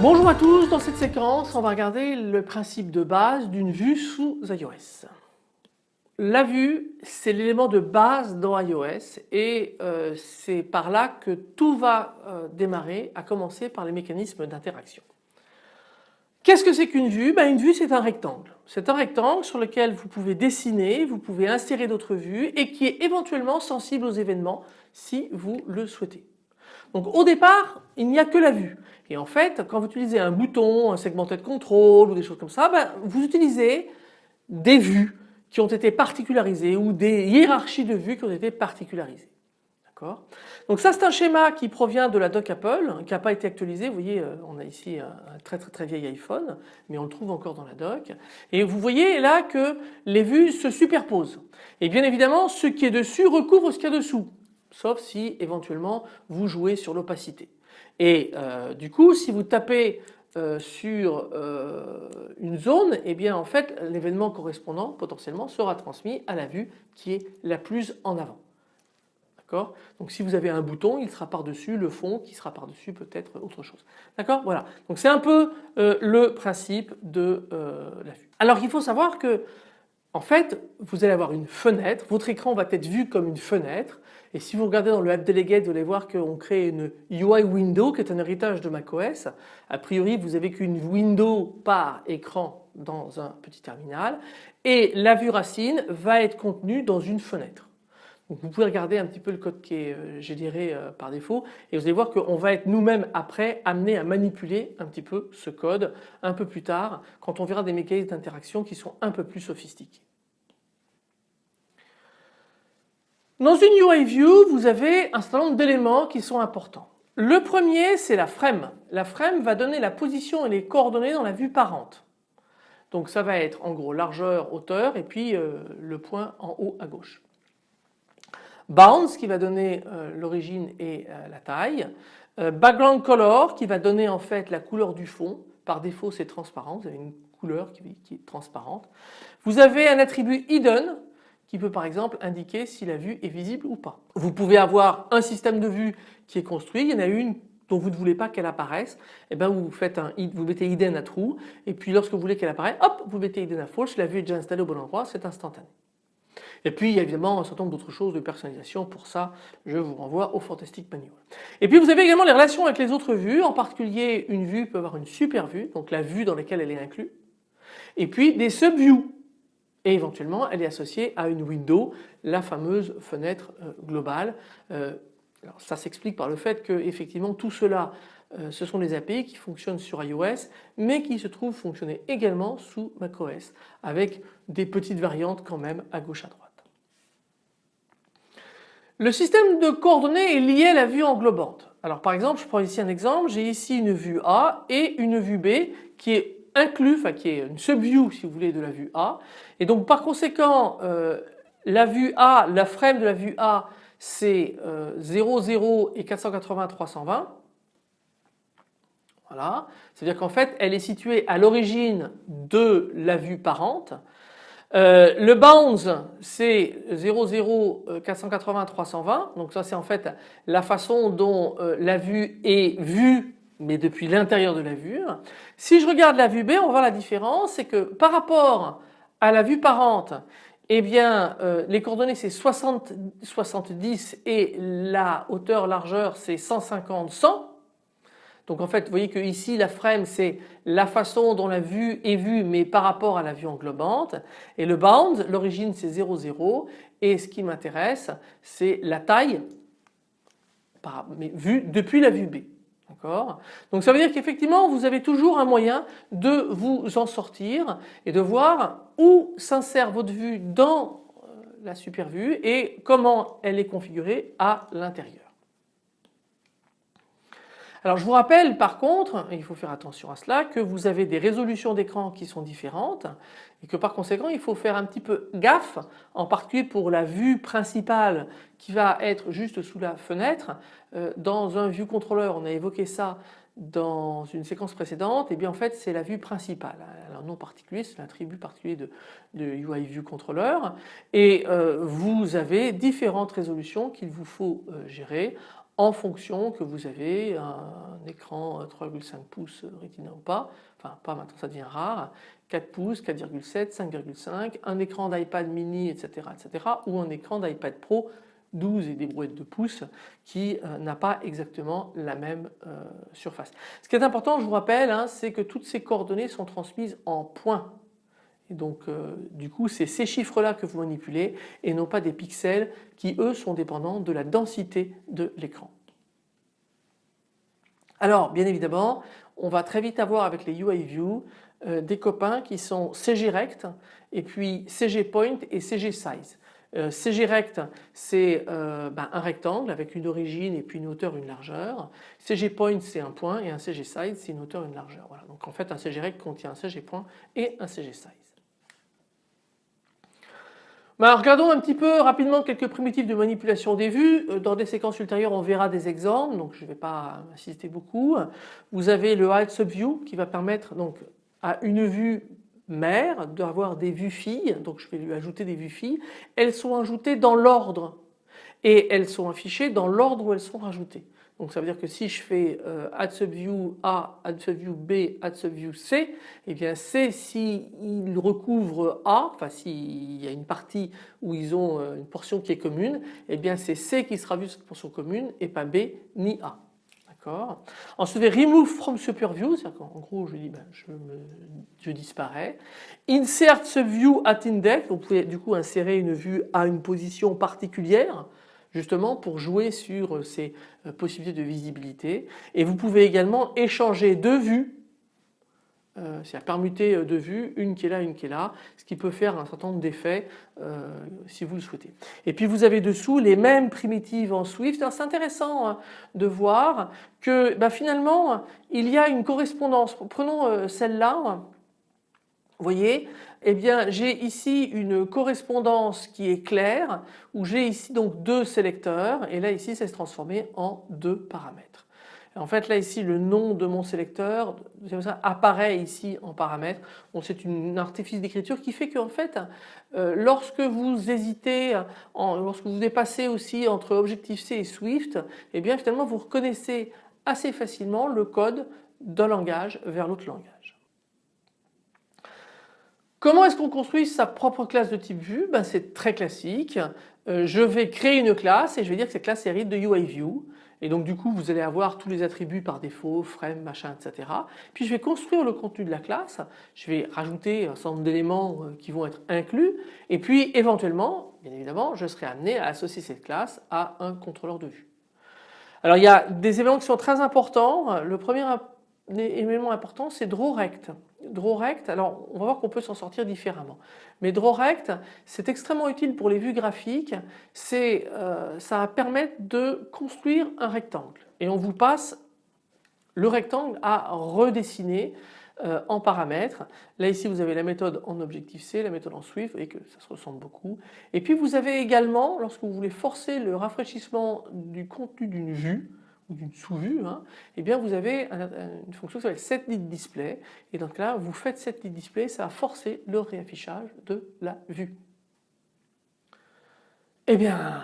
Bonjour à tous, dans cette séquence on va regarder le principe de base d'une vue sous iOS. La vue c'est l'élément de base dans iOS et euh, c'est par là que tout va euh, démarrer à commencer par les mécanismes d'interaction. Qu'est-ce que c'est qu'une vue? Ben, Une vue c'est un rectangle. C'est un rectangle sur lequel vous pouvez dessiner, vous pouvez insérer d'autres vues et qui est éventuellement sensible aux événements si vous le souhaitez. Donc au départ il n'y a que la vue et en fait quand vous utilisez un bouton, un segmenté de contrôle ou des choses comme ça, ben, vous utilisez des vues qui ont été particularisées ou des hiérarchies de vues qui ont été particularisées. D'accord? Donc ça c'est un schéma qui provient de la doc Apple qui n'a pas été actualisé. Vous voyez euh, on a ici un très très très vieil iPhone mais on le trouve encore dans la doc et vous voyez là que les vues se superposent et bien évidemment ce qui est dessus recouvre ce qu'il y a dessous sauf si éventuellement vous jouez sur l'opacité. Et euh, du coup si vous tapez euh, sur euh, une zone, et eh bien en fait l'événement correspondant potentiellement sera transmis à la vue qui est la plus en avant. D'accord? Donc si vous avez un bouton, il sera par-dessus le fond qui sera par-dessus peut-être autre chose. D'accord? Voilà. C'est un peu le principe de la vue. Alors il faut savoir que en fait, vous allez avoir une fenêtre, votre écran va être vu comme une fenêtre et si vous regardez dans le App Delegate, vous allez voir qu'on crée une UI window qui est un héritage de macOS. A priori, vous avez qu'une window par écran dans un petit terminal et la vue racine va être contenue dans une fenêtre. Vous pouvez regarder un petit peu le code qui est euh, généré euh, par défaut et vous allez voir qu'on va être nous-mêmes après amené à manipuler un petit peu ce code un peu plus tard quand on verra des mécanismes d'interaction qui sont un peu plus sophistiqués. Dans une UI View, vous avez un certain nombre d'éléments qui sont importants. Le premier, c'est la frame. La frame va donner la position et les coordonnées dans la vue parente. Donc ça va être en gros largeur, hauteur et puis euh, le point en haut à gauche. Bounds qui va donner euh, l'origine et euh, la taille. background color qui va donner en fait la couleur du fond. Par défaut c'est transparent, vous avez une couleur qui, qui est transparente. Vous avez un attribut hidden qui peut par exemple indiquer si la vue est visible ou pas. Vous pouvez avoir un système de vue qui est construit, il y en a une dont vous ne voulez pas qu'elle apparaisse, et eh bien vous faites un, vous mettez hidden à true et puis lorsque vous voulez qu'elle apparaisse, hop, vous mettez hidden à false, la vue est déjà installée au bon endroit, c'est instantané. Et puis il y a évidemment un certain nombre d'autres choses de personnalisation, pour ça je vous renvoie au Fantastic Manual. Et puis vous avez également les relations avec les autres vues, en particulier une vue peut avoir une super vue, donc la vue dans laquelle elle est inclue, et puis des subviews et éventuellement elle est associée à une window, la fameuse fenêtre euh, globale. Euh, ça s'explique par le fait que effectivement tout cela euh, ce sont des API qui fonctionnent sur iOS mais qui se trouvent fonctionner également sous macOS avec des petites variantes quand même à gauche à droite. Le système de coordonnées est lié à la vue englobante. Alors par exemple je prends ici un exemple, j'ai ici une vue A et une vue B qui est enfin qui est une subview si vous voulez de la vue A. Et donc par conséquent euh, la vue A, la frame de la vue A c'est 0, euh, 0 et 480, 320. Voilà, c'est-à-dire qu'en fait elle est située à l'origine de la vue parente. Euh, le bounds c'est 0, 0, 480, 320. Donc ça c'est en fait la façon dont la vue est vue mais depuis l'intérieur de la vue. Si je regarde la vue B, on voit la différence, c'est que par rapport à la vue parente, eh bien euh, les coordonnées c'est 60, 70 et la hauteur largeur c'est 150, 100. Donc en fait vous voyez que ici la frame c'est la façon dont la vue est vue mais par rapport à la vue englobante et le bound l'origine c'est 0 0 et ce qui m'intéresse c'est la taille mais vue depuis la vue B. Donc ça veut dire qu'effectivement vous avez toujours un moyen de vous en sortir et de voir où s'insère votre vue dans euh, la super vue et comment elle est configurée à l'intérieur. Alors je vous rappelle par contre, il faut faire attention à cela, que vous avez des résolutions d'écran qui sont différentes et que par conséquent il faut faire un petit peu gaffe en particulier pour la vue principale qui va être juste sous la fenêtre. Euh, dans un view controller on a évoqué ça dans une séquence précédente, et bien en fait c'est la vue principale. Un nom particulier, c'est l'attribut particulier de, de, UI View Controller et euh, vous avez différentes résolutions qu'il vous faut euh, gérer en fonction que vous avez un, écran 3,5 pouces Retina ou pas, enfin pas maintenant ça devient rare, 4 pouces, 4,7, 5,5, un écran d'iPad mini etc., etc. ou un écran d'iPad Pro 12 et des brouettes de pouces qui euh, n'a pas exactement la même euh, surface. Ce qui est important je vous rappelle hein, c'est que toutes ces coordonnées sont transmises en points donc euh, du coup c'est ces chiffres là que vous manipulez et non pas des pixels qui eux sont dépendants de la densité de l'écran. Alors bien évidemment on va très vite avoir avec les UI View des copains qui sont CG Rect et puis CG Point et CG Size. Euh, CG rect c'est euh, ben, un rectangle avec une origine et puis une hauteur une largeur. CG point c'est un point et un CG size c'est une hauteur une largeur. Voilà. Donc en fait un CG rect contient un CG point et un CG size. Ben, regardons un petit peu rapidement quelques primitives de manipulation des vues. Euh, dans des séquences ultérieures on verra des exemples donc je ne vais pas insister beaucoup. Vous avez le Hide Subview qui va permettre donc à une vue mère d'avoir des vues filles, donc je vais lui ajouter des vues filles, elles sont ajoutées dans l'ordre et elles sont affichées dans l'ordre où elles sont rajoutées. Donc ça veut dire que si je fais euh, add subview A, add subview B, add subview C, et eh bien C s'il recouvre A, enfin s'il y a une partie où ils ont euh, une portion qui est commune, et eh bien c'est C qui sera vu cette portion commune et pas B ni A. Ensuite, remove from superview, c'est-à-dire qu'en gros je dis ben, je, me, je, disparais. Insert subview at index, vous pouvez du coup insérer une vue à une position particulière justement pour jouer sur ces euh, possibilités de visibilité. Et vous pouvez également échanger deux vues euh, c'est-à-dire permuter euh, de vues, une qui est là, une qui est là, ce qui peut faire un certain nombre d'effets euh, si vous le souhaitez. Et puis vous avez dessous les mêmes primitives en Swift. C'est intéressant hein, de voir que bah, finalement il y a une correspondance. Prenons celle-là. Vous voyez, eh bien j'ai ici une correspondance qui est claire où j'ai ici donc deux sélecteurs et là ici ça se transformer en deux paramètres. En fait là ici le nom de mon sélecteur apparaît ici en paramètre. c'est un artifice d'écriture qui fait qu'en fait euh, lorsque vous hésitez, lorsque vous dépassez aussi entre Objective-C et Swift, eh bien finalement vous reconnaissez assez facilement le code d'un langage vers l'autre langage. Comment est-ce qu'on construit sa propre classe de type vue? Ben, C'est très classique. Euh, je vais créer une classe et je vais dire que cette classe hérite de UIView. Et donc du coup vous allez avoir tous les attributs par défaut, frame, machin, etc. Puis je vais construire le contenu de la classe, je vais rajouter un certain nombre d'éléments euh, qui vont être inclus et puis éventuellement, bien évidemment, je serai amené à associer cette classe à un contrôleur de vue. Alors il y a des éléments qui sont très importants. Le premier élément important c'est drawRect. DrawRect, alors on va voir qu'on peut s'en sortir différemment. Mais DrawRect, c'est extrêmement utile pour les vues graphiques, euh, ça va permettre de construire un rectangle et on vous passe le rectangle à redessiner euh, en paramètres. Là ici vous avez la méthode en Objective-C, la méthode en Swift, voyez que ça se ressemble beaucoup. Et puis vous avez également, lorsque vous voulez forcer le rafraîchissement du contenu d'une vue, d'une sous-vue, hein, eh bien vous avez une fonction qui s'appelle setLeadDisplay et donc là vous faites setLeadDisplay, ça va forcer le réaffichage de la vue. Eh bien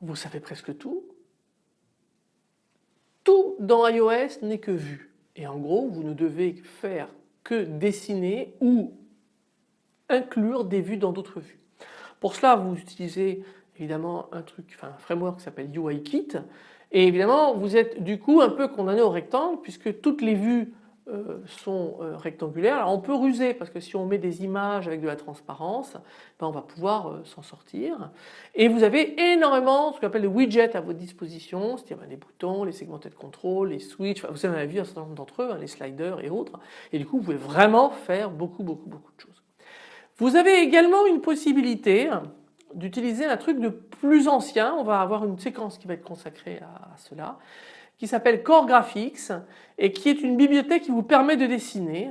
vous savez presque tout. Tout dans iOS n'est que vue et en gros vous ne devez faire que dessiner ou inclure des vues dans d'autres vues. Pour cela vous utilisez évidemment un truc, un framework qui s'appelle UIKit et évidemment vous êtes du coup un peu condamné au rectangle puisque toutes les vues euh, sont euh, rectangulaires. Alors on peut ruser parce que si on met des images avec de la transparence, ben on va pouvoir euh, s'en sortir. Et vous avez énormément ce qu'on appelle des widgets à votre disposition, c'est-à-dire ben, les boutons, les segmentés de contrôle, les switches, vous avez vu un certain nombre d'entre eux, hein, les sliders et autres. Et du coup vous pouvez vraiment faire beaucoup beaucoup beaucoup de choses. Vous avez également une possibilité d'utiliser un truc de plus ancien. On va avoir une séquence qui va être consacrée à, cela. qui s'appelle Core Graphics et qui est une bibliothèque qui vous permet de dessiner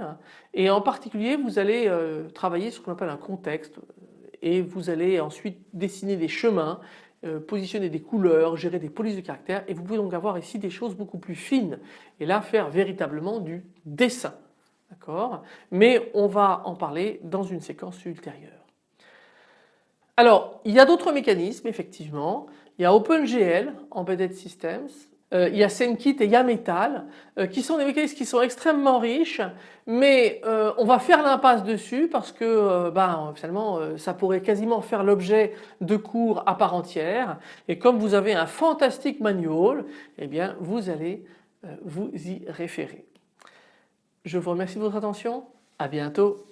et en particulier vous allez euh, travailler sur ce qu'on appelle un contexte et vous allez ensuite dessiner des chemins, euh, positionner des couleurs, gérer des polices de caractère et vous pouvez donc avoir ici des choses beaucoup plus fines et là faire véritablement du dessin. Mais on va en parler dans une séquence ultérieure. Alors il y a d'autres mécanismes effectivement. Il y a OpenGL, Embedded Systems, euh, il y a SceneKit et Yametal euh, qui sont des mécanismes qui sont extrêmement riches mais euh, on va faire l'impasse dessus parce que ben, finalement ça pourrait quasiment faire l'objet de cours à part entière et comme vous avez un fantastique manual eh bien vous allez vous y référer. Je vous remercie de votre attention, à bientôt.